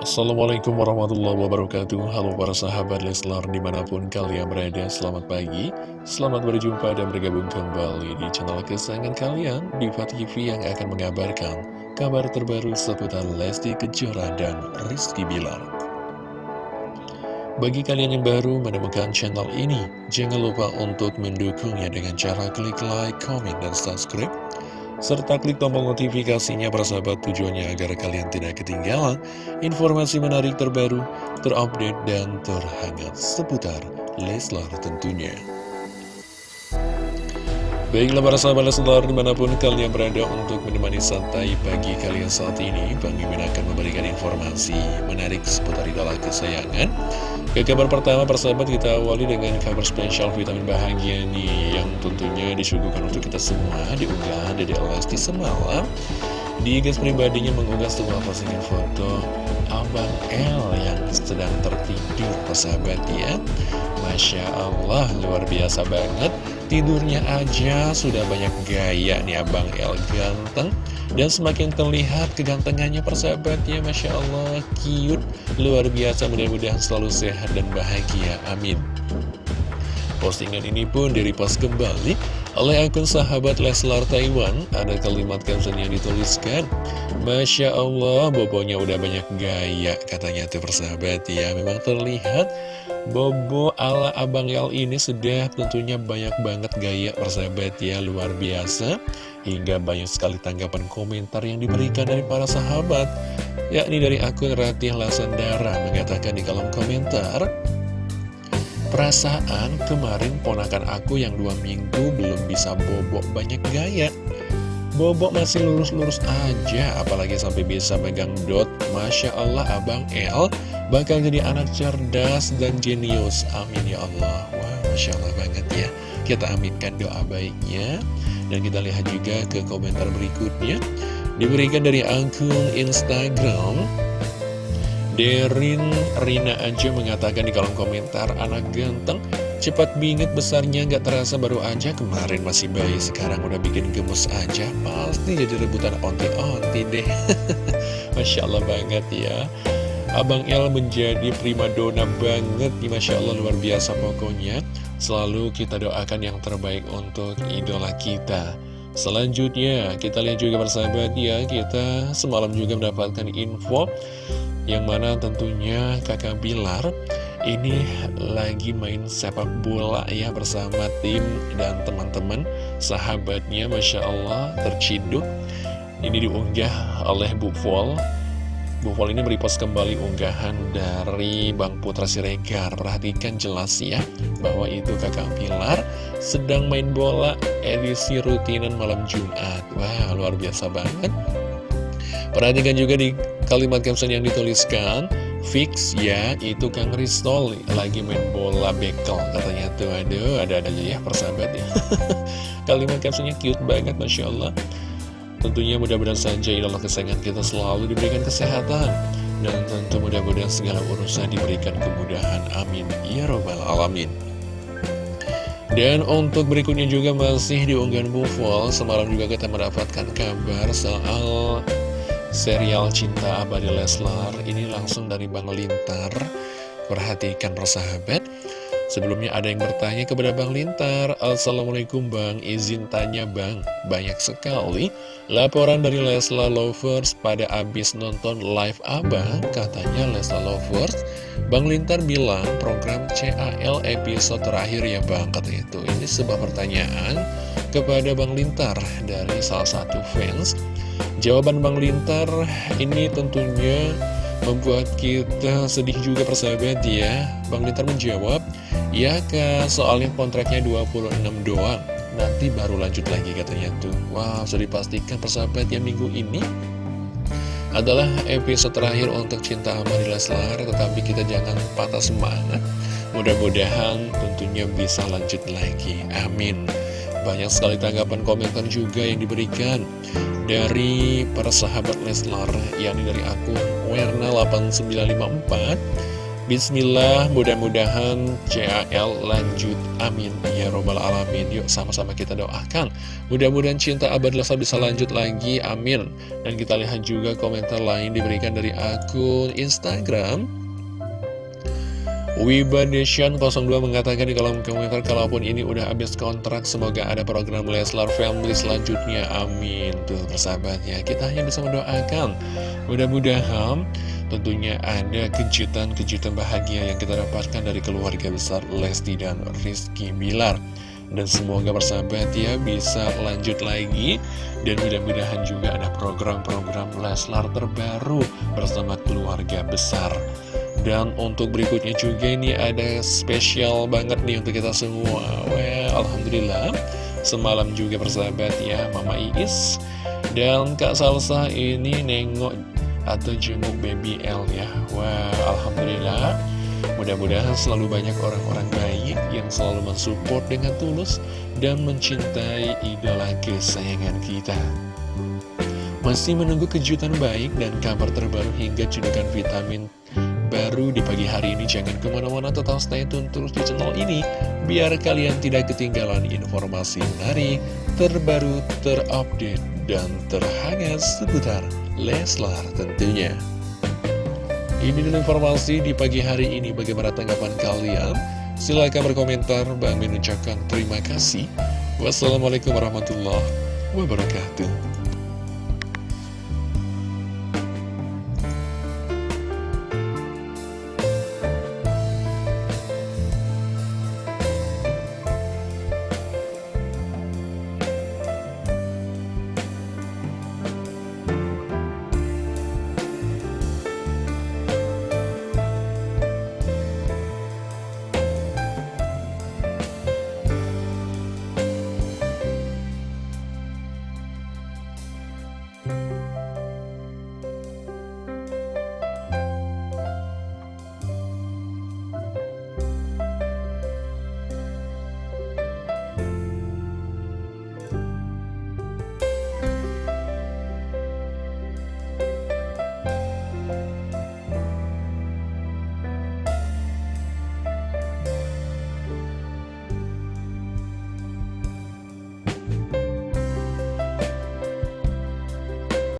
Assalamualaikum warahmatullahi wabarakatuh. Halo para sahabat Leslar di mana pun kalian berada Selamat pagi, selamat berjumpa dan bergabung kembali di channel kesayangan kalian Diva TV yang akan mengabarkan kabar terbaru seputar Lesti Kejora dan Rizky Bilar. Bagi kalian yang baru menemukan channel ini Jangan lupa untuk mendukungnya dengan cara klik like, comment, dan subscribe serta klik tombol notifikasinya persahabat tujuannya agar kalian tidak ketinggalan informasi menarik terbaru, terupdate, dan terhangat seputar Leslar tentunya. Baiklah para sahabat Leslar di mana pun kalian berada untuk menemani santai pagi kalian saat ini Bang Mimin akan memberikan informasi menarik seputar idola kesayangan. Ke kabar pertama persahabat kita awali dengan kabar spesial vitamin bahagia nih Yang tentunya disuguhkan untuk kita semua diunggah dari Lesti semalam. Di gas pribadinya mengunggah sebuah postingan foto Abang L yang sedang tertidur persahabat ya. Masya Allah luar biasa banget Tidurnya aja sudah banyak gaya nih Abang El. Ganteng Dan semakin terlihat kegantengannya persahabatnya Masya Allah cute Luar biasa mudah-mudahan selalu sehat dan bahagia Amin. Postingan ini pun direpost kembali oleh akun sahabat Leslar Taiwan Ada kalimat caption yang dituliskan Masya Allah, bobonya udah banyak gaya Katanya tuh persahabat. Ya Memang terlihat Bobo ala Abang Yal ini sudah tentunya banyak banget gaya persahabat. Ya Luar biasa. Hingga banyak sekali tanggapan komentar yang diberikan dari para sahabat Yakni dari akun Ratih Lasandara Mengatakan di kolom komentar Perasaan kemarin ponakan aku yang dua minggu belum bisa bobok banyak gaya. Bobok masih lurus-lurus aja apalagi sampai bisa megang dot. Masya Allah Abang El bakal jadi anak cerdas dan jenius. Amin ya Allah. Wah Masya Allah banget ya. Kita aminkan doa baiknya. Dan kita lihat juga ke komentar berikutnya. Diberikan dari akun Instagram Derin Rina aja mengatakan di kolom komentar Anak ganteng cepat bingit besarnya nggak terasa baru aja. Kemarin masih bayi sekarang udah bikin gemes aja. Pasti jadi rebutan onti-onti deh. Masya Allah banget ya. Abang El menjadi primadona banget nih Masya Allah luar biasa pokoknya. Selalu kita doakan yang terbaik untuk idola kita. Selanjutnya kita lihat juga persahabat ya Kita semalam juga mendapatkan info yang mana tentunya kakak Bilar ini lagi main sepak bola ya bersama tim dan teman-teman. Sahabatnya Masya Allah terciduk. Ini diunggah oleh Bu Vol. Bu Vol ini merepost kembali unggahan dari Bang Putra Siregar. Perhatikan jelas ya bahwa itu kakak Pilar sedang main bola edisi rutinan malam Jumat. Wah luar biasa banget. Perhatikan juga di kalimat caption yang dituliskan Fix ya, itu Kang Ristol. Lagi main bola bekel. Katanya tuh, aduh, ada-ada aja ya persahabat ya. Kalimat captionnya cute banget, Masya Allah. Tentunya mudah-mudahan saja idola kesayangan kita selalu diberikan kesehatan. Dan tentu mudah-mudahan segala urusan diberikan kemudahan. Amin. Ya Robbal Alamin. Dan untuk berikutnya juga masih diunggahan Bufol Semalam juga kita mendapatkan kabar soal serial Cinta Abadi Leslar ini langsung dari Bang Lintar. Perhatikan persahabat sebelumnya ada yang bertanya kepada Bang Lintar Assalamualaikum Bang. Izin tanya Bang. Banyak sekali laporan dari Leslar Lovers pada abis nonton live Abang katanya Leslar Lovers. Bang Lintar bilang program CAL episode terakhir ya Bang kata itu. Ini sebuah pertanyaan kepada Bang Lintar dari salah satu fans Jawaban Bang Lintar ini tentunya membuat kita sedih juga persahabat ya. Bang Lintar menjawab Ya kak soalnya kontraknya 26 doang. Nanti baru lanjut lagi katanya tuh. Wow sudah dipastikan persahabat ya minggu ini adalah episode terakhir untuk Cinta Amari Leslar Tetapi kita jangan patah semangat. Mudah-mudahan tentunya bisa lanjut lagi. Amin banyak sekali tanggapan komentar juga yang diberikan dari para sahabat Leslar, yakni dari akun Werna8954. Bismillah, mudah-mudahan CAL lanjut, amin, ya robbal alamin. Yuk sama-sama kita doakan. Mudah-mudahan cinta abad Lesa bisa lanjut lagi, amin. Dan kita lihat juga komentar lain diberikan dari akun Instagram Wibadeshan 02 mengatakan di kolom komentar kalaupun ini udah habis kontrak semoga ada program Leslar Family selanjutnya. Amin. Tuh persahabat ya kita hanya bisa mendoakan. Mudah-mudahan tentunya ada kejutan-kejutan bahagia yang kita dapatkan dari keluarga besar Lesti dan Rizky Bilar. Dan semoga persahabat ya bisa lanjut lagi. Dan mudah-mudahan juga ada program-program Leslar terbaru bersama keluarga besar dan untuk berikutnya juga ini ada spesial banget nih untuk kita semua. Well, Alhamdulillah. Semalam juga persahabat ya Mama Iis. Dan Kak Salsa ini nengok atau jenguk baby L ya. Wah, Alhamdulillah. Mudah-mudahan selalu banyak orang-orang baik yang selalu mensupport dengan tulus dan mencintai idola kesayangan kita. Masih menunggu kejutan baik dan kabar terbaru hingga cedukan vitamin baru di pagi hari ini Jangan ke mana-mana tetap stay tune terus di channel ini Biar kalian tidak ketinggalan informasi menarik, terbaru, terupdate, dan terhangat seputar Leslar tentunya. Ini adalah informasi di pagi hari ini Bagaimana tanggapan kalian? Silahkan berkomentar Bang Min ucapkan terima kasih. Wassalamualaikum warahmatullahi wabarakatuh